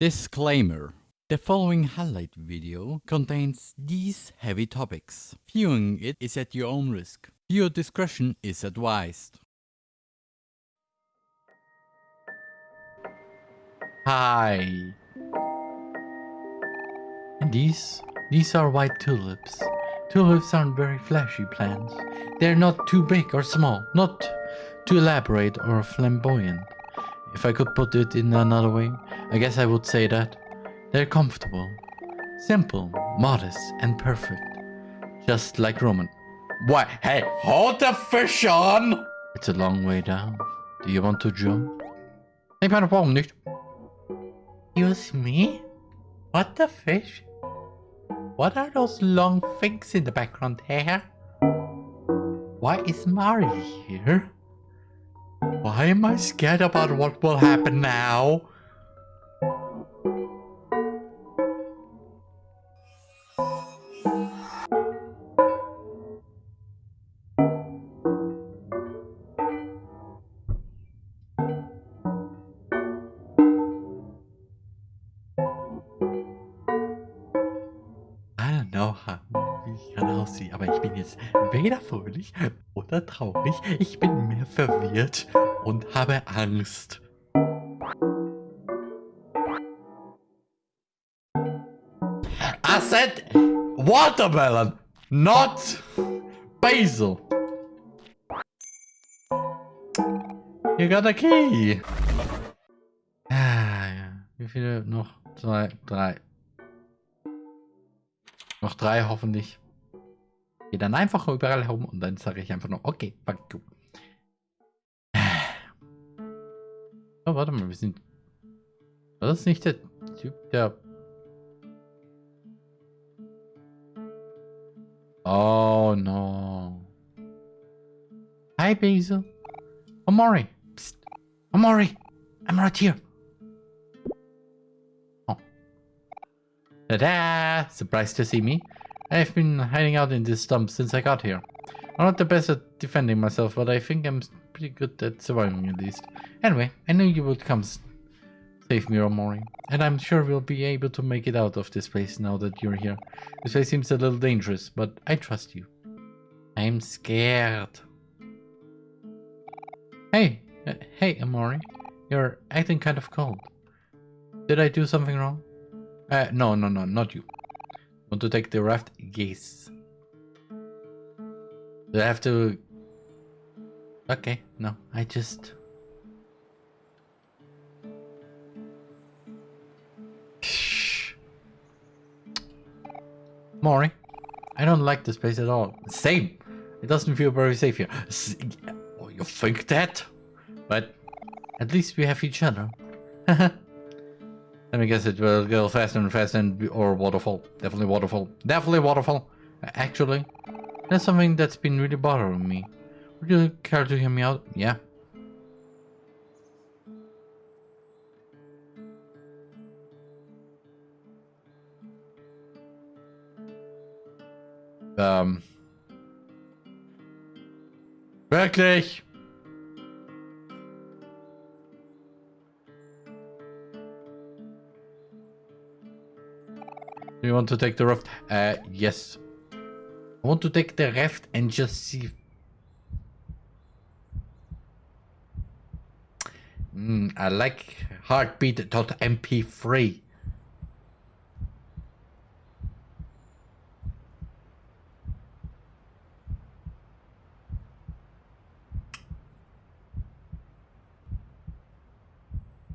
Disclaimer. The following highlight video contains these heavy topics. Viewing it is at your own risk. Viewer discretion is advised. Hi. These, these are white tulips. Tulips aren't very flashy plants. They're not too big or small, not too elaborate or flamboyant. If I could put it in another way, I guess I would say that they're comfortable, simple, modest, and perfect. Just like Roman. What? Hey, hold the fish on! It's a long way down. Do you want to jump? Ik ben op nicht. Excuse me? What the fish? What are those long things in the background here? Why is Mari here? Why am I scared about what will happen now? Jetzt weder fröhlich oder traurig. Ich bin mehr verwirrt und habe Angst. I said watermelon, not basil. You got a key. Ah. Wie viele noch? Zwei, drei. Noch drei hoffentlich. Geh dann einfach überall herum und dann sage ich einfach nur, okay, fuck you. Oh, warte mal, wir sind... Das nicht der Typ, der... Oh, no. Hi, Basil. Amori. Psst. Amori. I'm right here. Oh. Ta-da! Surprised to see me. I've been hiding out in this stump since I got here. I'm not the best at defending myself, but I think I'm pretty good at surviving at least. Anyway, I knew you would come save me, Omori. And I'm sure we'll be able to make it out of this place now that you're here. This place seems a little dangerous, but I trust you. I'm scared. Hey, uh, hey, Omori. You're acting kind of cold. Did I do something wrong? Uh, no, no, no, not you. Want to take the raft? Yes. Do I have to... Okay, no, I just... Mori, I don't like this place at all. Same. It doesn't feel very safe here. Oh, you think that? But at least we have each other. Let me guess it will go faster and faster and or waterfall. Definitely waterfall. Definitely waterfall. Actually, that's something that's been really bothering me. Would you care to hear me out? Yeah. Ähm. Wirklich? You want to take the raft? Uh, yes. I want to take the raft and just see. Mm, I like heartbeat.mp3.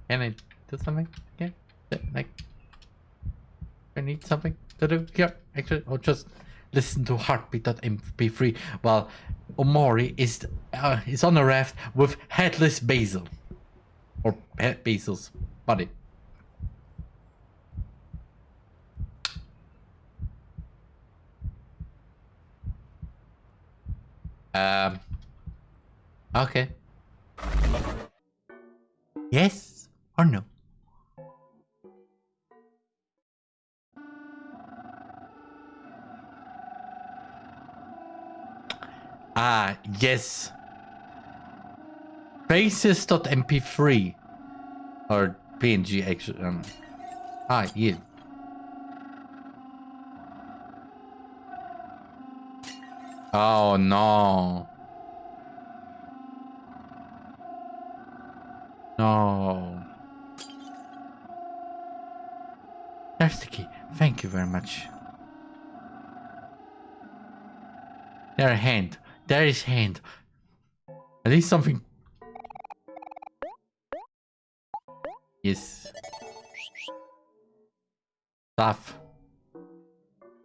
Can I do something? Yeah, like need something to do here. Actually, I'll just listen to heartbeat.mp3 while Omori is uh, is on a raft with headless Basil. Or head Basil's body. Um. Okay. Yes or no? Ah, yes. Basis.mp3 or PNG actually. Um, Ah, you. Oh no. No. There's the key. Thank you very much. There hand. There is hand. At least something. Yes. Stuff.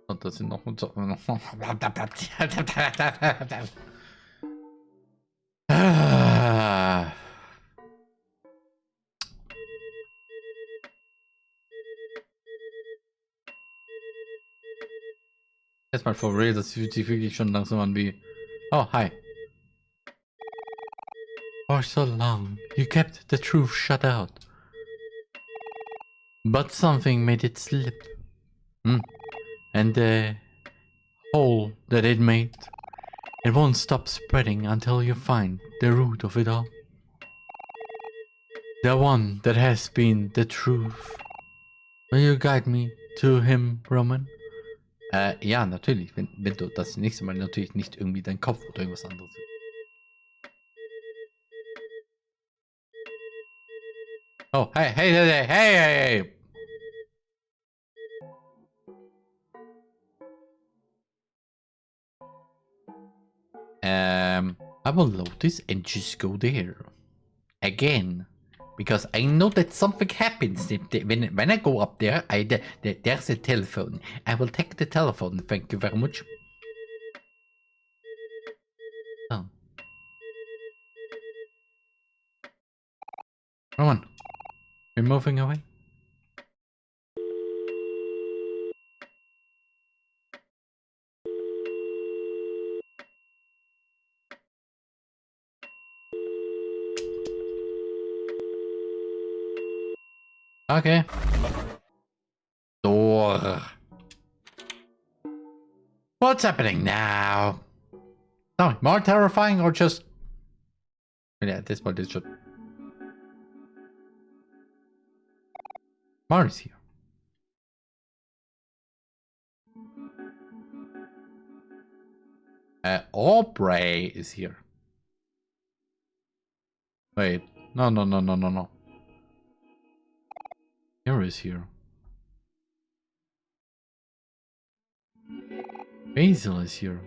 Und das sind noch unter. Erstmal for real, das fühlt sich wirklich schon langsam an wie. Oh, hi. For so long, you kept the truth shut out. But something made it slip. Hmm. And the hole that it made, it won't stop spreading until you find the root of it all. The one that has been the truth. Will you guide me to him, Roman? Äh, ja, natürlich, wenn, wenn du das nächste Mal natürlich nicht irgendwie dein Kopf oder irgendwas anderes. Oh, hey, hey, hey, hey, hey, hey! Um, I will load this and just go there. Again. Because I know that something happens when, when I go up there. I, the, the, there's a telephone. I will take the telephone. Thank you very much. Oh. Roman, you're moving away? Okay. Door. What's happening now? No, more terrifying or just... Yeah, at this point it's just... Mar here. Uh, Aubrey is here. Wait, no, no, no, no, no, no. Here is here. Basil is here.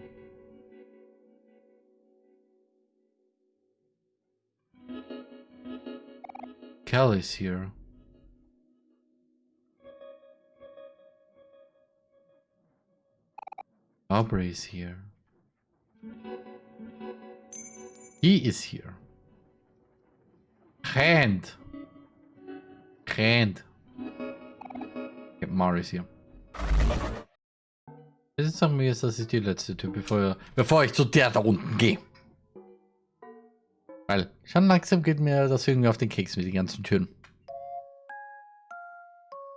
Kel is here. Aubrey is here. He is here. Hand. Hand. Morris hier. Jetzt sagen wir jetzt, das ist die letzte Tür, bevor, bevor ich zu der da unten gehe. Weil schon langsam geht mir das irgendwie auf den Keks mit den ganzen Türen.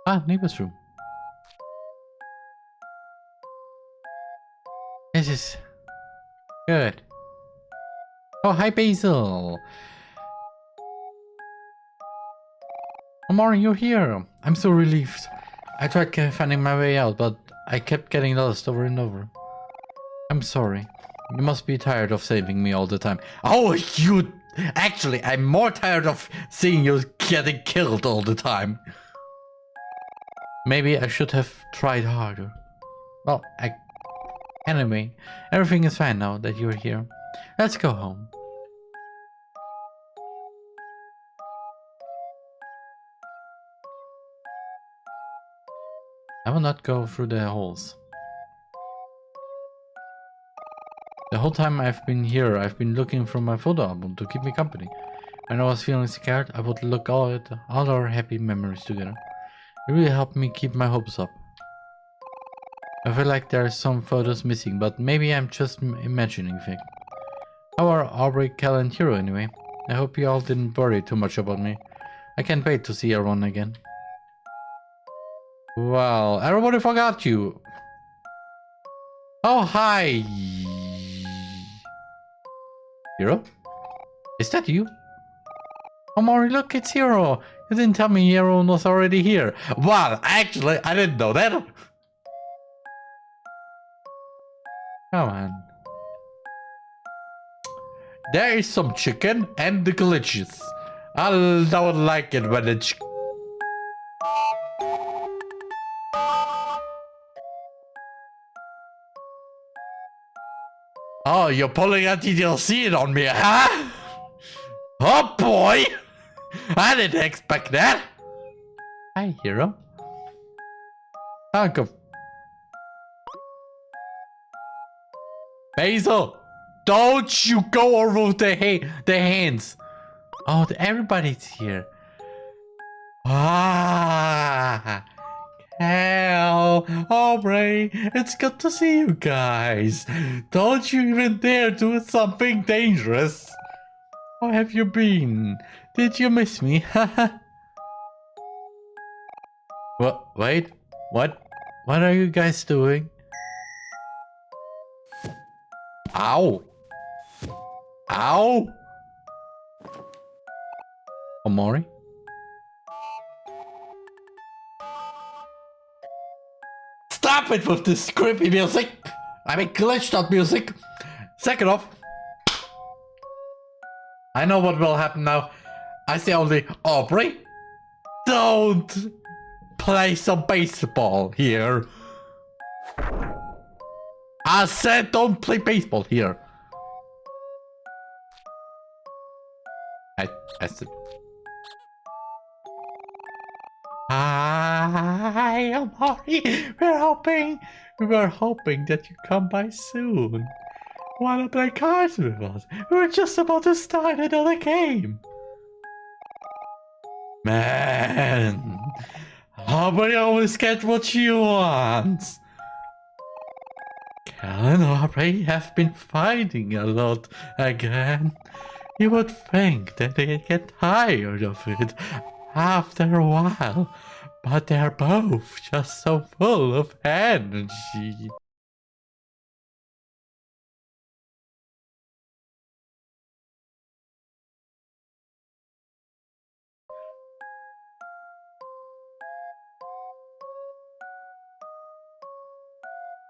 Ah, Neighbors Room. This is good. Oh, hi Basil. Amari, you're here. I'm so relieved. I tried finding my way out, but I kept getting lost over and over. I'm sorry. You must be tired of saving me all the time. Oh, you... Actually, I'm more tired of seeing you getting killed all the time. Maybe I should have tried harder. Well, I... Anyway, everything is fine now that you're here. Let's go home. I will not go through the holes. The whole time I've been here, I've been looking through my photo album to keep me company. When I was feeling scared, I would look all at all our happy memories together. It really helped me keep my hopes up. I feel like there are some photos missing, but maybe I'm just imagining things. How are Aubrey, Kel and Hero anyway? I hope you all didn't worry too much about me. I can't wait to see everyone again. Well, everybody forgot you. Oh, hi. Hero? Is that you? Omori, look, it's Hero. You didn't tell me Hero was already here. Well, actually, I didn't know that. Come on. There is some chicken and the glitches. I don't like it when it's... Oh, you're pulling a DLC on me, huh? Oh boy! I didn't expect that! Hi, hero. Uncle. Basil! Don't you go over the, ha the hands! Oh, everybody's here. Ah! Hell, Aubrey, it's good to see you guys. Don't you even dare do something dangerous. How have you been? Did you miss me? what? Wait, what? What are you guys doing? Ow! Ow! Omori? It with this creepy music! I mean glitched out music! Second off, I know what will happen now. I say only, Aubrey, don't play some baseball here. I said don't play baseball here. I, I said... Hi, Omori. We're hoping, we were hoping that you come by soon. Wanna play cards with us? We were just about to start another game. Man, Aubrey always get what you want? Kel and Aubrey have been fighting a lot again. You would think that they'd get tired of it after a while, but they're both just so full of energy.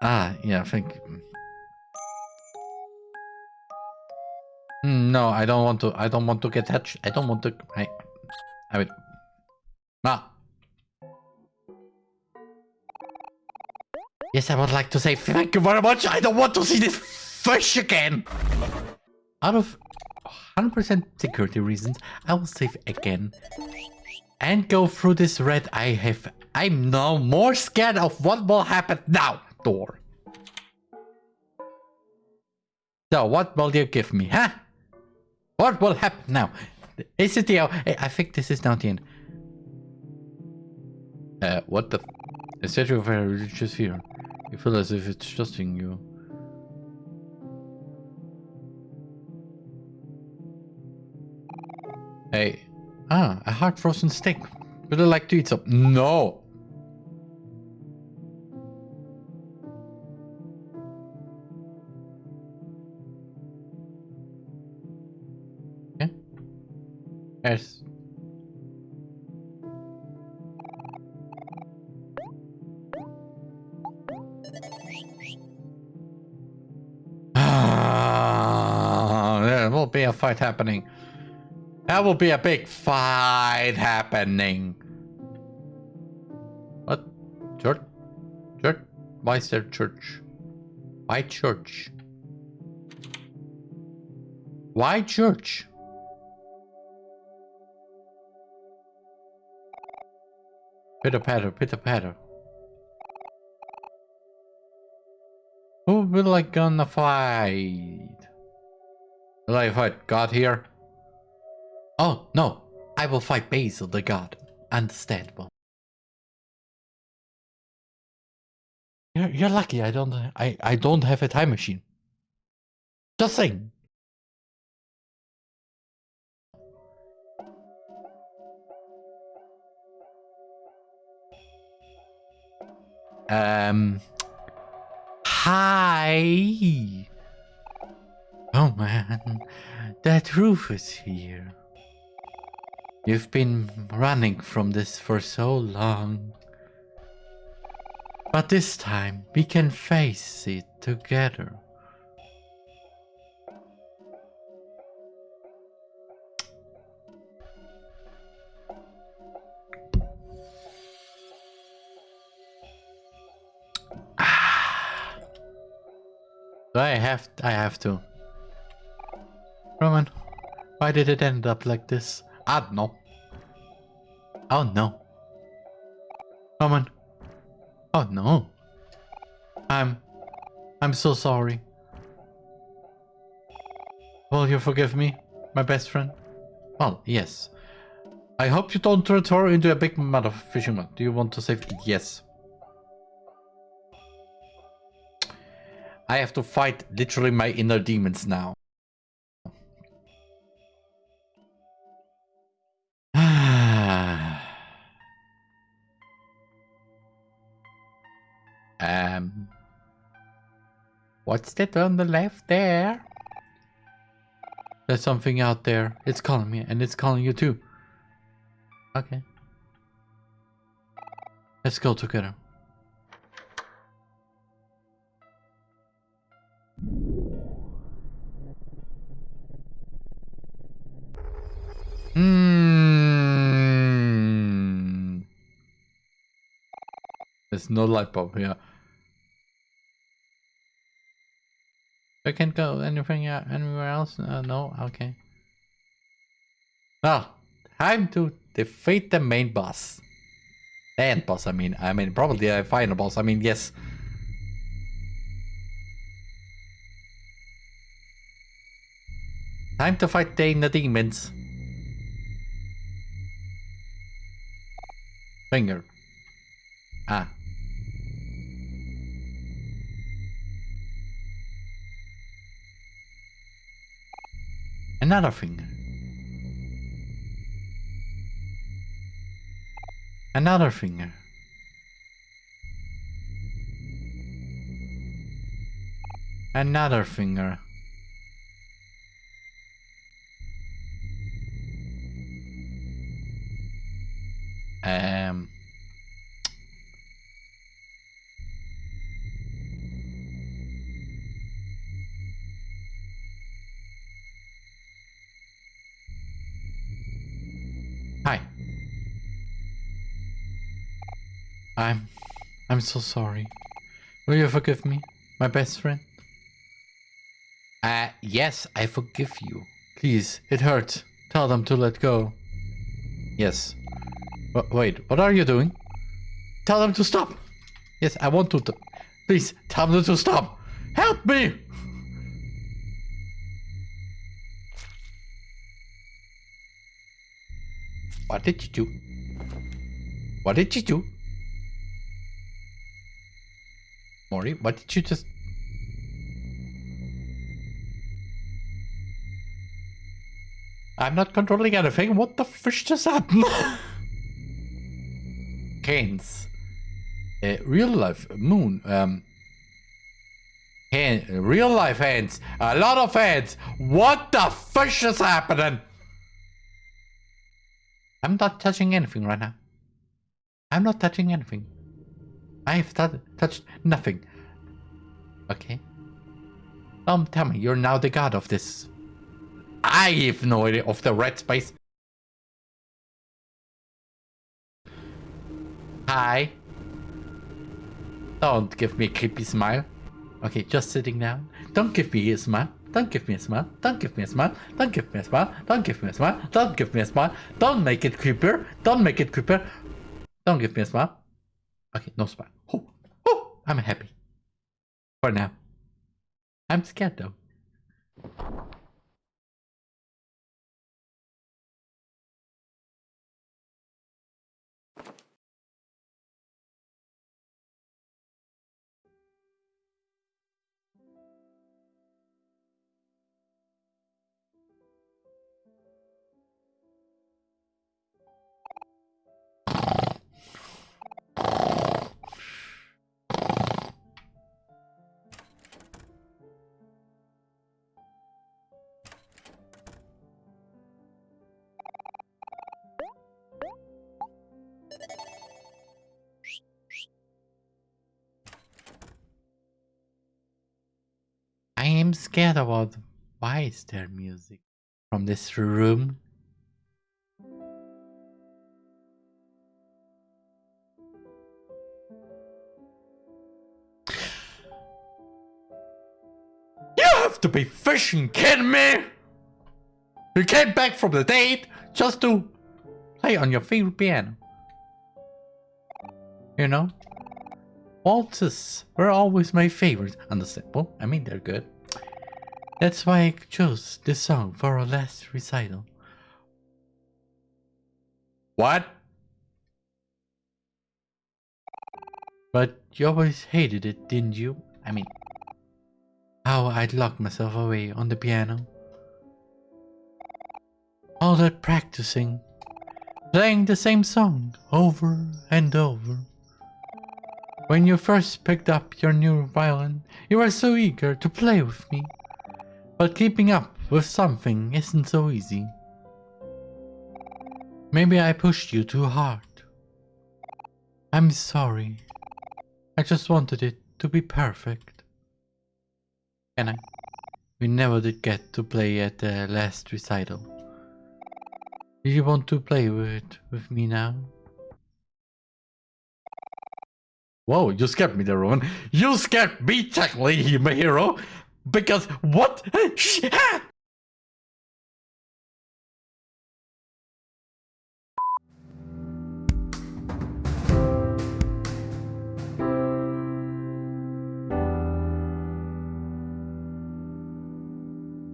Ah, yeah, I think... Mm, no, I don't want to, I don't want to get touched. I don't want to, I, I would... Ah. Yes, I would like to say thank you very much. I don't want to see this fish again. Out of 100% security reasons, I will save again. And go through this red I have. I'm now more scared of what will happen now door. So what will you give me, huh? What will happen now? Is it the... I think this is not the end. Uh, what the... A statue of a religious fear. You feel as if it's trusting you. Hey. Ah, a hard frozen steak. Would I like to eat some? No. Yes. Be a fight happening. That will be a big fight happening. What? Church? Church? Why is there church? Why church? Why church? Pitter patter, pitter patter. Who will I gonna fight? Will I fight God here? Oh, no. I will fight Basil the God. Understandable. You're, you're lucky I don't I, I don't have a time machine. Just saying. Um. Hi. Oh man, that roof is here. You've been running from this for so long. But this time, we can face it together. Ah. I have I have to. Roman, why did it end up like this? I don't know. Oh no. Roman. Oh no. I'm... I'm so sorry. Will you forgive me, my best friend? Well, yes. I hope you don't turn her into a big mother fisherman. Do you want to save? it? Yes. I have to fight literally my inner demons now. What's that on the left there? There's something out there. It's calling me and it's calling you too. Okay. Let's go together. Hmm. There's no light bulb here. I can't go anything uh, anywhere else? Uh, no? Okay. Ah, time to defeat the main boss. The end boss, I mean. I mean, probably the final boss. I mean, yes. Time to fight the inner demons. Finger. Ah. Another finger. Another finger. Another finger. I'm so sorry. Will you forgive me, my best friend? Uh, yes, I forgive you. Please, it hurts. Tell them to let go. Yes, wait, what are you doing? Tell them to stop. Yes, I want to. Please, tell them to stop. Help me! What did you do? What did you do? Mori, what did you just... I'm not controlling anything. What the fish just happened? hands. Uh, real life moon. Um, hand, real life hands. A lot of hands. What the fish is happening? I'm not touching anything right now. I'm not touching anything. I've touched nothing. Okay. Um, tell me, you're now the god of this. I have no idea of the red space. Hi. Don't give me a creepy smile. Okay, just sitting down. Don't give me a smile. Don't give me a smile. Don't give me a smile. Don't give me a smile. Don't give me a smile. Don't give me a smile. Don't make it creeper. Don't make it creeper. Don't give me a smile. Okay, no smile. I'm happy. For now. I'm scared though. Scared about why is there music from this room? You have to be fishing kidding me! You came back from the date just to play on your favorite piano. You know? Waltzes were always my favorite. Understandable. I mean, they're good. That's why I chose this song for our last recital. What? But you always hated it, didn't you? I mean, how I'd lock myself away on the piano. All that practicing, playing the same song over and over. When you first picked up your new violin, you were so eager to play with me. But keeping up with something isn't so easy. Maybe I pushed you too hard. I'm sorry. I just wanted it to be perfect. Can I? We never did get to play at the last recital. Do you want to play with with me now? Whoa, you scared me there, Roman. You scared me, technically, my hero. Because what?